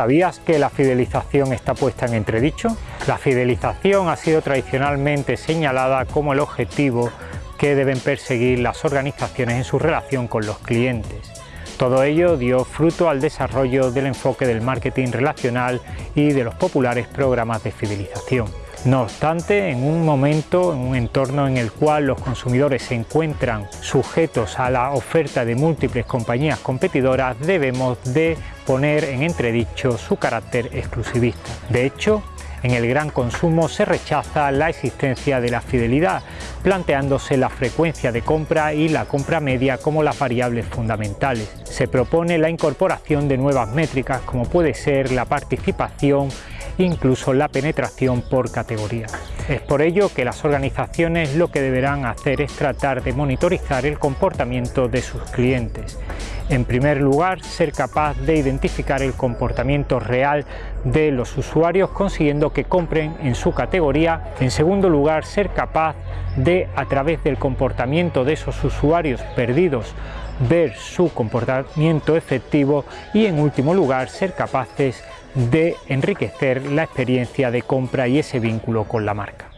¿Sabías que la fidelización está puesta en entredicho? La fidelización ha sido tradicionalmente señalada como el objetivo que deben perseguir las organizaciones en su relación con los clientes. Todo ello dio fruto al desarrollo del enfoque del marketing relacional y de los populares programas de fidelización. No obstante, en un momento, en un entorno en el cual los consumidores se encuentran sujetos a la oferta de múltiples compañías competidoras, debemos de poner en entredicho su carácter exclusivista. De hecho, en el gran consumo se rechaza la existencia de la fidelidad, planteándose la frecuencia de compra y la compra media como las variables fundamentales. Se propone la incorporación de nuevas métricas como puede ser la participación incluso la penetración por categoría. Es por ello que las organizaciones lo que deberán hacer es tratar de monitorizar el comportamiento de sus clientes. En primer lugar, ser capaz de identificar el comportamiento real de los usuarios consiguiendo que compren en su categoría. En segundo lugar, ser capaz de, a través del comportamiento de esos usuarios perdidos, ver su comportamiento efectivo y en último lugar, ser capaces de enriquecer la experiencia de compra y ese vínculo con la marca.